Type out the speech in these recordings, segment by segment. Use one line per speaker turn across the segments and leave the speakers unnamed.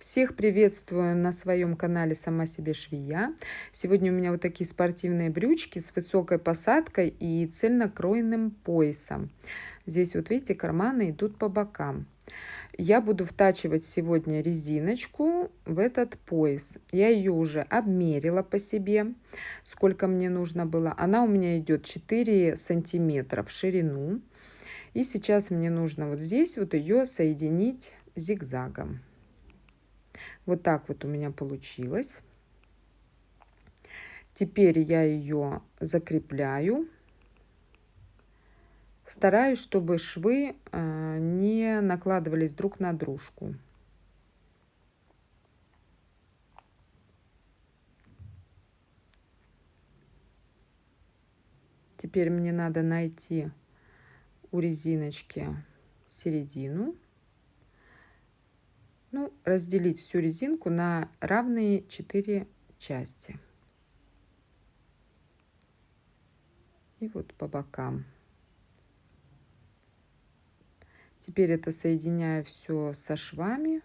Всех приветствую на своем канале «Сама себе швея». Сегодня у меня вот такие спортивные брючки с высокой посадкой и цельнокроенным поясом. Здесь вот видите, карманы идут по бокам. Я буду втачивать сегодня резиночку в этот пояс. Я ее уже обмерила по себе, сколько мне нужно было. Она у меня идет 4 сантиметра в ширину. И сейчас мне нужно вот здесь вот ее соединить зигзагом. Вот так вот у меня получилось. Теперь я ее закрепляю. Стараюсь, чтобы швы э, не накладывались друг на дружку. Теперь мне надо найти у резиночки середину. Ну, разделить всю резинку на равные 4 части. И вот по бокам. Теперь это соединяю все со швами,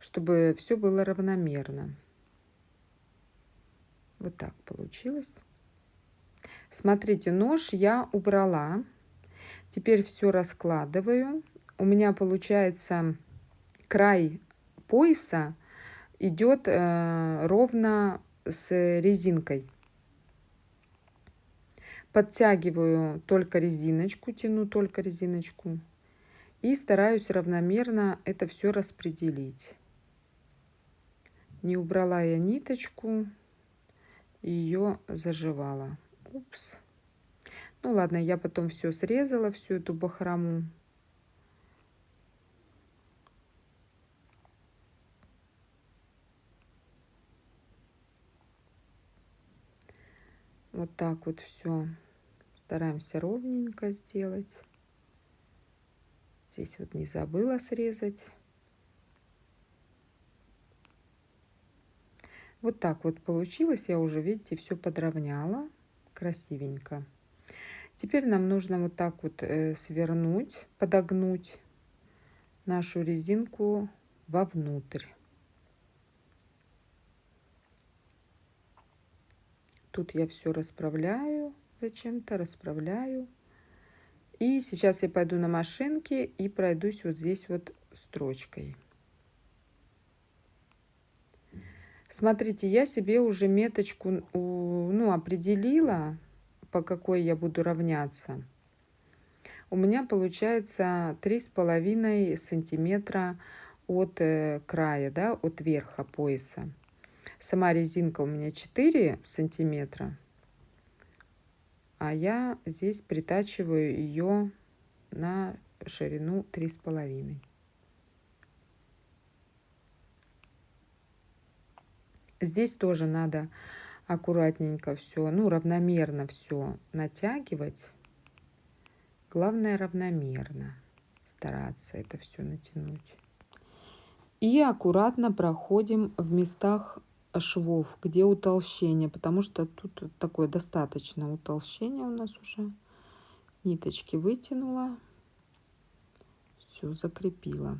чтобы все было равномерно. Вот так получилось. Смотрите, нож я убрала. Теперь все раскладываю у меня получается край пояса идет э, ровно с резинкой. Подтягиваю только резиночку, тяну только резиночку. И стараюсь равномерно это все распределить. Не убрала я ниточку, ее заживала. Упс. Ну ладно, я потом все срезала, всю эту бахрому. Вот так вот все стараемся ровненько сделать. Здесь вот не забыла срезать. Вот так вот получилось. Я уже, видите, все подровняла красивенько. Теперь нам нужно вот так вот э, свернуть, подогнуть нашу резинку вовнутрь. Тут я все расправляю зачем-то, расправляю. И сейчас я пойду на машинке и пройдусь вот здесь вот строчкой. Смотрите, я себе уже меточку ну, определила, по какой я буду равняться. У меня получается три с половиной сантиметра от э, края, да, от верха пояса. Сама резинка у меня 4 сантиметра, а я здесь притачиваю ее на ширину три с половиной. Здесь тоже надо аккуратненько все, ну, равномерно все натягивать. Главное равномерно стараться это все натянуть. И аккуратно проходим в местах швов, где утолщение, потому что тут такое достаточно утолщение у нас уже. Ниточки вытянула, все закрепила.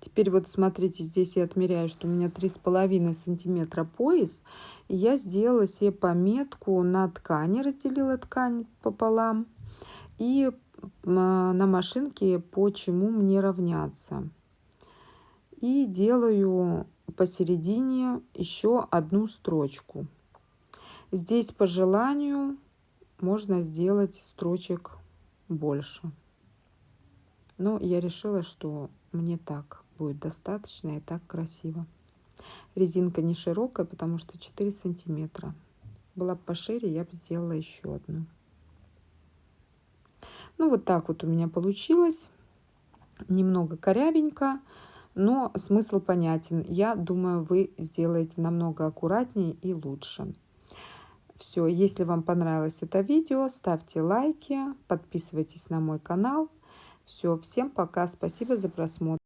Теперь вот смотрите, здесь я отмеряю, что у меня три с половиной сантиметра пояс. И я сделала себе пометку на ткани, разделила ткань пополам. И на машинке по чему мне равняться и делаю посередине еще одну строчку. Здесь по желанию можно сделать строчек больше. Но я решила, что мне так будет достаточно и так красиво. Резинка не широкая, потому что 4 сантиметра. Была бы пошире, я бы сделала еще одну. Ну вот так вот у меня получилось. Немного корявенько но смысл понятен. Я думаю, вы сделаете намного аккуратнее и лучше. Все, если вам понравилось это видео, ставьте лайки, подписывайтесь на мой канал. Все, всем пока, спасибо за просмотр.